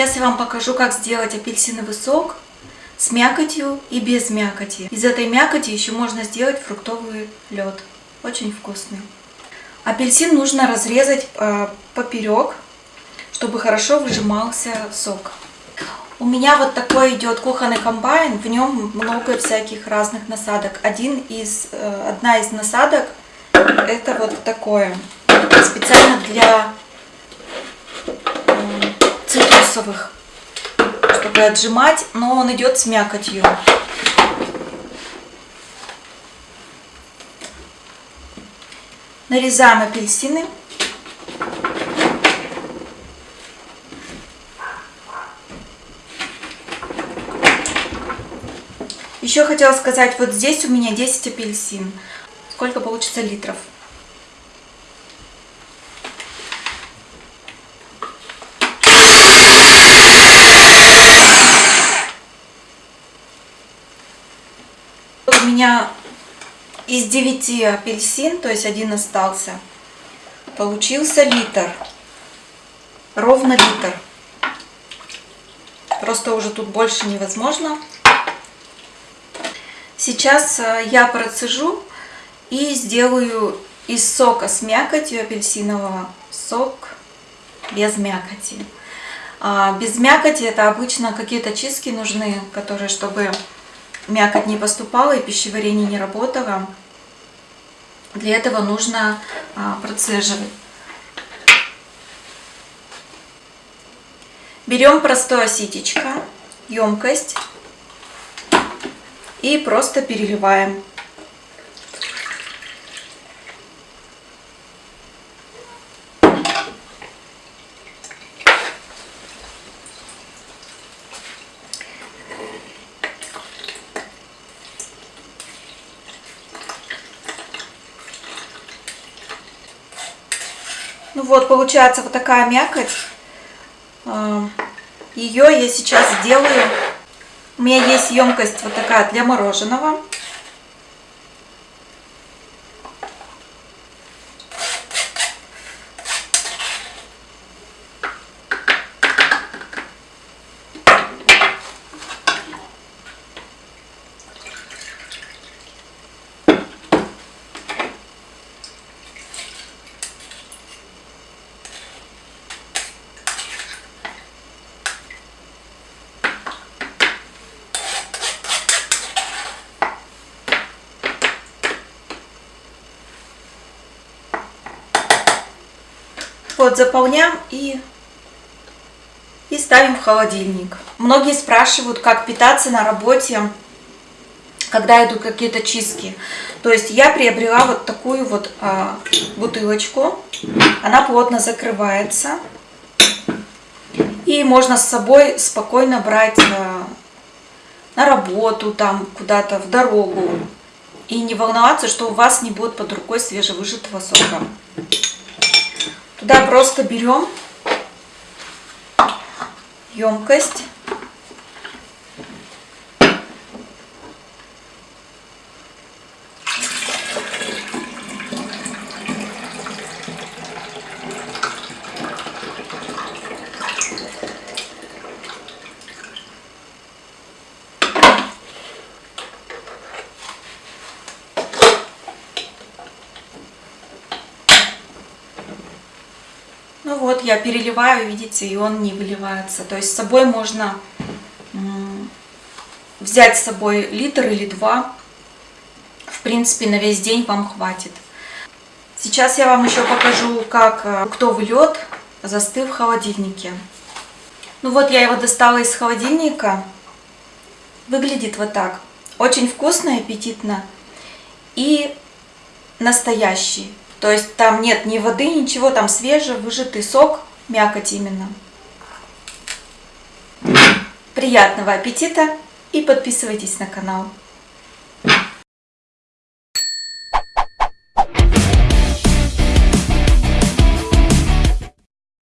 Сейчас я вам покажу, как сделать апельсиновый сок с мякотью и без мякоти. Из этой мякоти еще можно сделать фруктовый лед. Очень вкусный. Апельсин нужно разрезать э, поперек, чтобы хорошо выжимался сок. У меня вот такой идет кухонный комбайн, в нем много всяких разных насадок. Один из, э, одна из насадок это вот такое, специально для чтобы отжимать, но он идет с мякотью. Нарезаем апельсины. Еще хотела сказать, вот здесь у меня 10 апельсин. Сколько получится литров? У меня из 9 апельсин, то есть один остался, получился литр. Ровно литр. Просто уже тут больше невозможно. Сейчас э, я процежу и сделаю из сока с мякотью апельсинового сок без мякоти. А без мякоти это обычно какие-то чистки нужны, которые, чтобы мякоть не поступала и пищеварение не работало. Для этого нужно а, процеживать. Берем простое ситечко, емкость и просто переливаем. Ну вот, получается вот такая мякоть. А, Ее я сейчас сделаю у меня есть емкость вот такая для мороженого. Вот, заполняем и, и ставим в холодильник. Многие спрашивают, как питаться на работе, когда идут какие-то чистки. То есть я приобрела вот такую вот а, бутылочку. Она плотно закрывается. И можно с собой спокойно брать а, на работу, там куда-то в дорогу. И не волноваться, что у вас не будет под рукой свежевыжатого сока. Туда просто берем емкость. Вот, я переливаю, видите, и он не выливается. То есть с собой можно взять с собой литр или два. В принципе, на весь день вам хватит. Сейчас я вам еще покажу, как фруктовый э, лед застыл в холодильнике. Ну вот, я его достала из холодильника. Выглядит вот так. Очень вкусно аппетитно. И настоящий. То есть там нет ни воды, ничего, там свежий, выжатый сок, мякоть именно. Приятного аппетита и подписывайтесь на канал.